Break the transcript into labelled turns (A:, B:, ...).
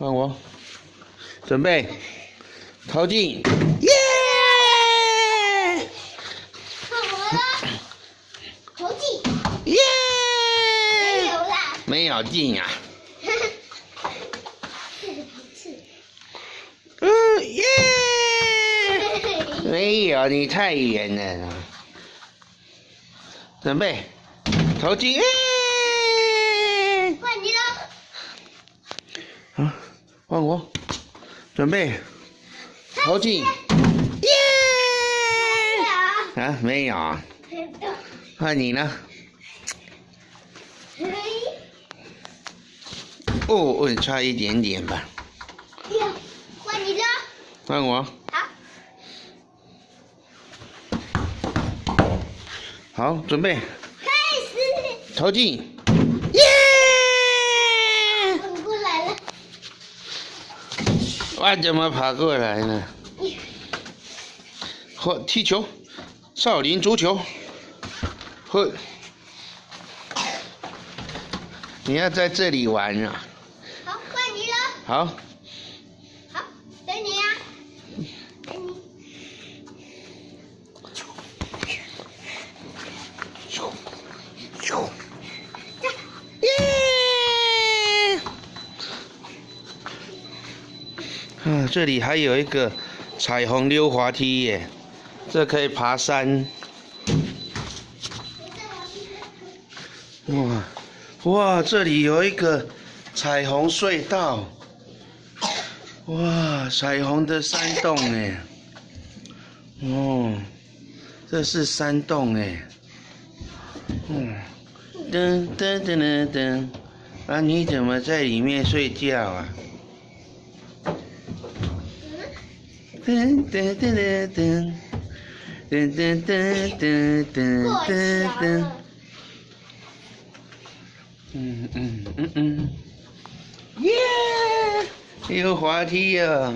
A: 换我，准备，投进，耶！
B: 看我了，投进，
A: 耶！
B: 没有啦，
A: 没有进呀、
B: 哈 哈，是
A: 嗯耶！
B: 是，
A: 没有，你太远了。准备，投进，耶！
B: 换你了，
A: 啊，换我，准备，投进，耶！
B: 啊，
A: 啊，没有。啊，换你呢？
B: 嘿，
A: 哦，我差一点点吧。
B: 哟，换你了，
A: 换我，
B: 好，
A: 好，准备，
B: 开始，
A: 投进，耶！
B: 滚过来了，
A: 我怎么跑过来呢？或踢球，少林足球，或你要在这里玩啊？
B: 好，换你了，
A: 好，
B: 好，等你呀，等你，
A: 咻咻，耶！这里还有一个彩虹溜滑梯耶，这可以爬山。哇哇，这里有一个彩虹隧道。哇，彩虹的山洞哎。哦，这是山洞哎。嗯，噔噔噔噔噔，啊，你怎么在里面睡觉啊？噔噔噔噔噔，噔噔噔噔噔噔噔，嗯嗯嗯嗯，耶！有滑梯啊！